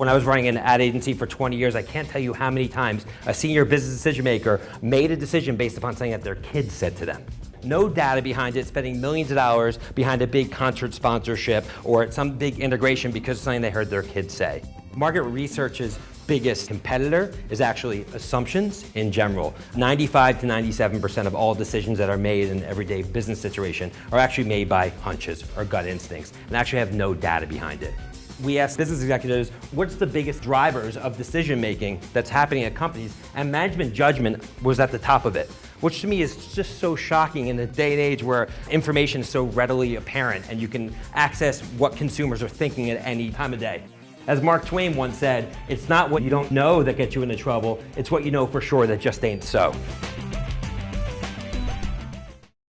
When I was running an ad agency for 20 years, I can't tell you how many times a senior business decision maker made a decision based upon something that their kids said to them. No data behind it, spending millions of dollars behind a big concert sponsorship or some big integration because of something they heard their kids say. Market research's biggest competitor is actually assumptions in general. 95 to 97% of all decisions that are made in an everyday business situation are actually made by hunches or gut instincts and actually have no data behind it. We asked business executives, what's the biggest drivers of decision making that's happening at companies? And management judgment was at the top of it which to me is just so shocking in a day and age where information is so readily apparent and you can access what consumers are thinking at any time of day. As Mark Twain once said, it's not what you don't know that gets you into trouble, it's what you know for sure that just ain't so.